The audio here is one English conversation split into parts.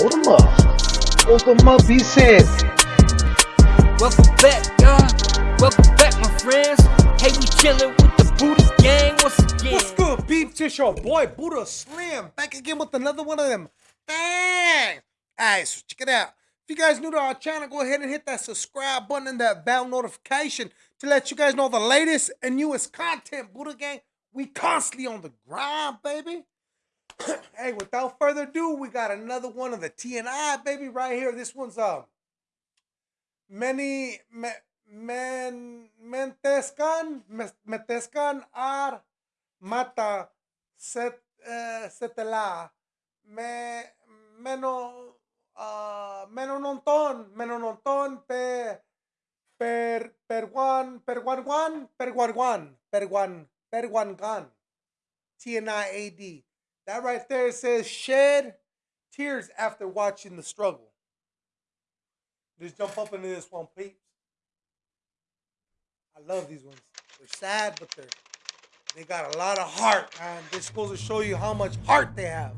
Hold him up. Hold him up, he said. Welcome back, y'all. Welcome back, my friends. Hey, we chillin' with the Buddha gang once again. What's good, peeps? It's your boy Buddha Slim back again with another one of them. Bang! Alright, so check it out. If you guys new to our channel, go ahead and hit that subscribe button and that bell notification to let you guys know the latest and newest content. Buddha Gang, we constantly on the grind, baby. hey, without further ado, we got another one of the TNI, baby, right here. This one's uh many me, men mentescan metescan ar mata set uh, setela me meno uh, menononton menononton pe per perguan perguanguan perguanguan perguan perguangan TNI AD. That right there says shed tears after watching the struggle. Just jump up into this one, peeps. I love these ones. They're sad, but they're they got a lot of heart, man. This goes to show you how much heart they have.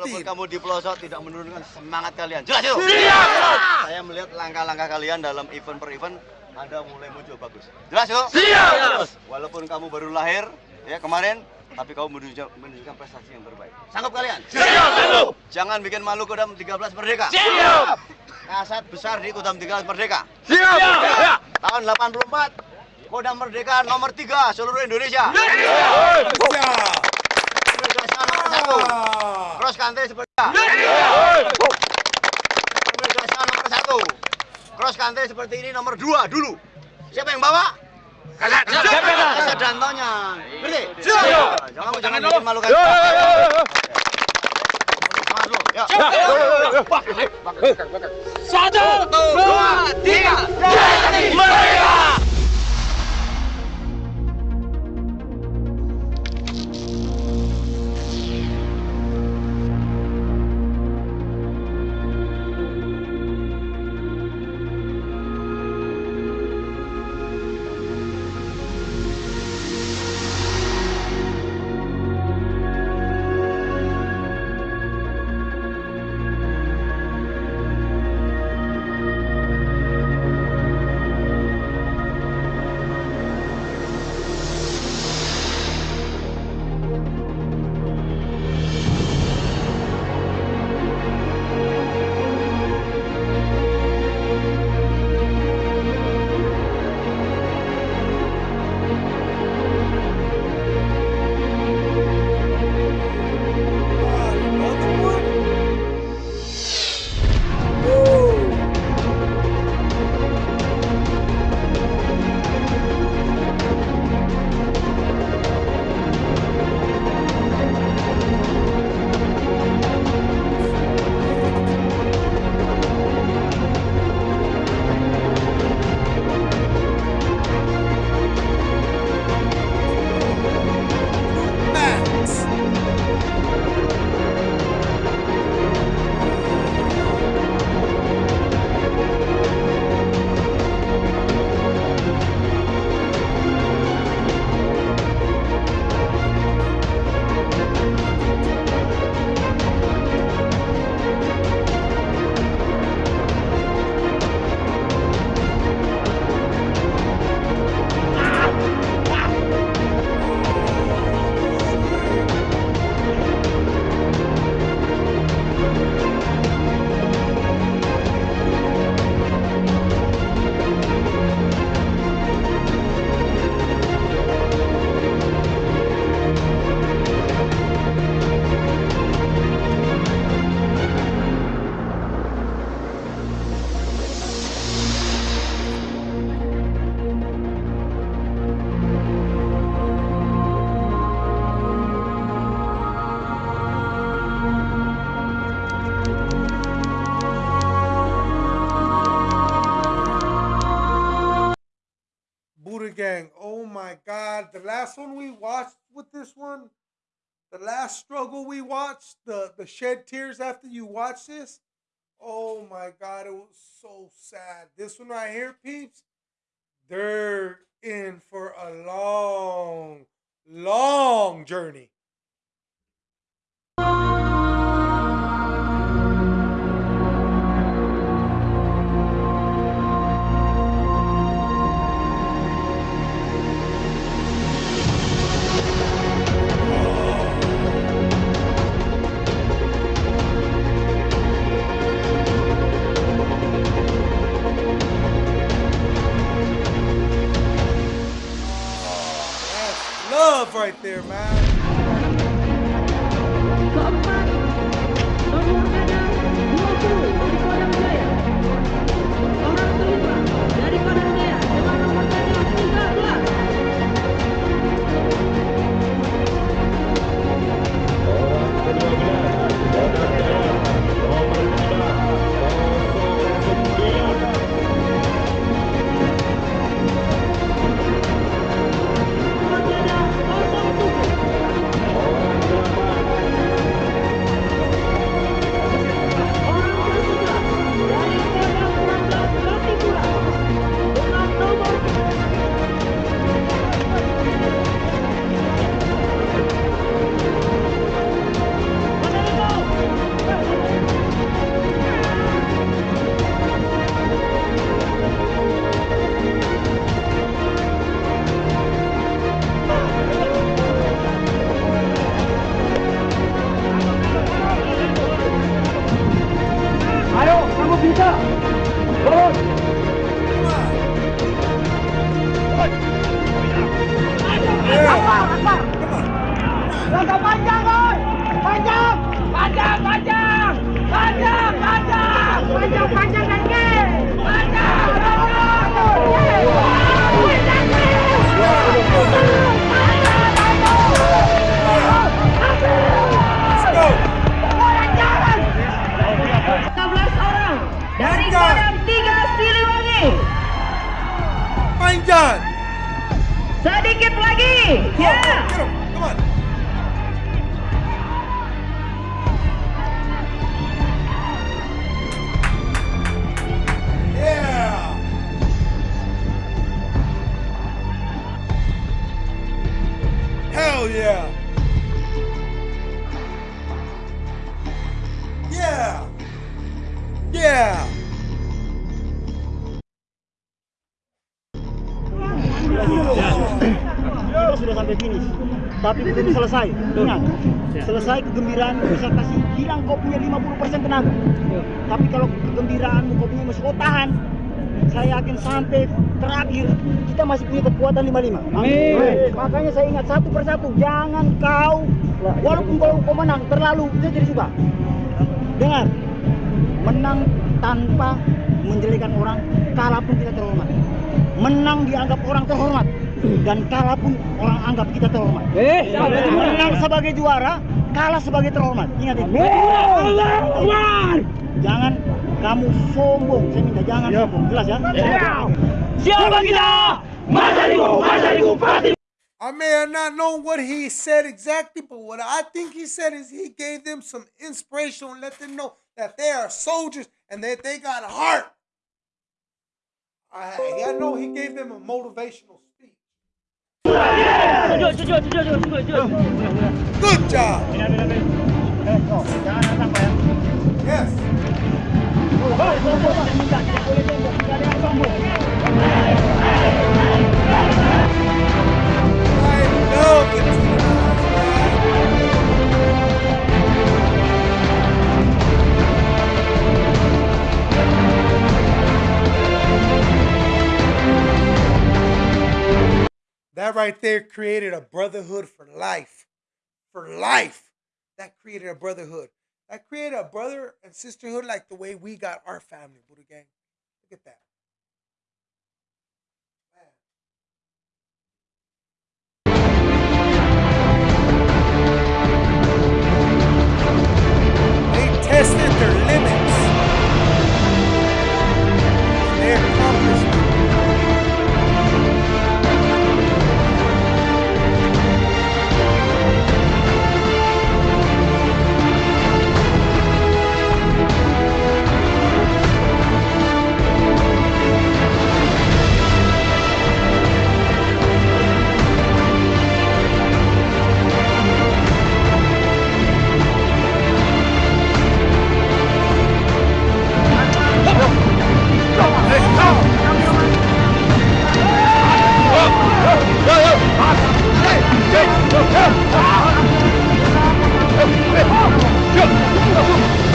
Walaupun kamu di pelosok tidak menurunkan semangat kalian. Jelas itu? Siap! Saya melihat langkah-langkah kalian dalam event per event Anda mulai muncul bagus. Jelas itu? Siap! Walaupun kamu baru lahir ya kemarin tapi kamu menunjukkan, menunjukkan prestasi yang terbaik. Sanggup kalian? Siap! Jangan bikin malu Kodam 13 Merdeka. Siap! Kasat besar di Kodam 13 Merdeka. Siap! Tahun 84 Kodam Merdeka nomor 3 seluruh Indonesia. Siap. Merdeka nomor satu. Cross country seperti ini. Nomor satu. Cross country seperti ini nomor dua dulu. Siapa yang bawa? Kasat. Kasat dantonya. Ngerti? Jangan jangan bikin malu kan. Satu, dua, tiga. Merdeka! Buddha Gang. Oh my God. The last one we watched with this one, the last struggle we watched, the, the shed tears after you watch this. Oh my God. It was so sad. This one right here, peeps, they're in for a long, long journey. Love right there, man. Kita sudah sampai finish. Tapi belum selesai. Ingat selesai kegembiraan bisa kasih hilang kau punya 50% tenaga. Tapi kalau kegembiraanmu kau punya masih kau tahan saya yakin sampai terakhir kita masih punya kekuatan 55 Amin. makanya saya ingat satu persatu jangan kau walaupun kau, kau menang terlalu. Saya jadi suka. Dengar. Menang tanpa menjelekan orang kalah pun kita terhormat menang dianggap orang terhormat. Dan kalah pun orang anggap kita terhormat. Menang sebagai juara kalah sebagai terhormat. Ingat itu jangan kamu sombong. Saya minta jangan sombong. Jelas ya? Siapa kita? I may have not known what he said exactly, but what I think he said is he gave them some inspiration and let them know that they are soldiers and that they got heart. I, I know he gave them a motivational speech. Good job. That right there created a brotherhood for life. For life. That created a brotherhood. That created a brother and sisterhood like the way we got our family, Buddha Gang. Look at that.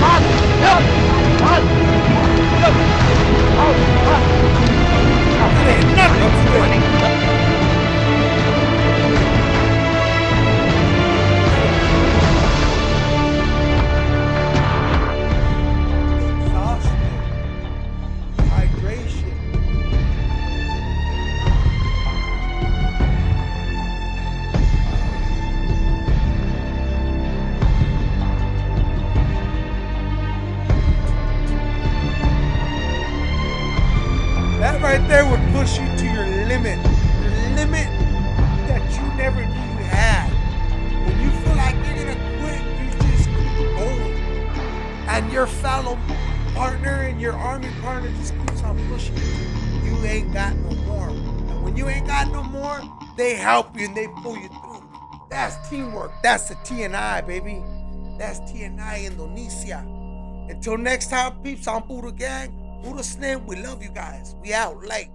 Not enough warning. and your fellow partner and your army partner just keeps on pushing you. You ain't got no more. And when you ain't got no more, they help you and they pull you through. That's teamwork. That's the TNI, baby. That's TNI Indonesia. Until next time, peeps, I'm Buddha Gang. Buddha Slim, we love you guys. We out late.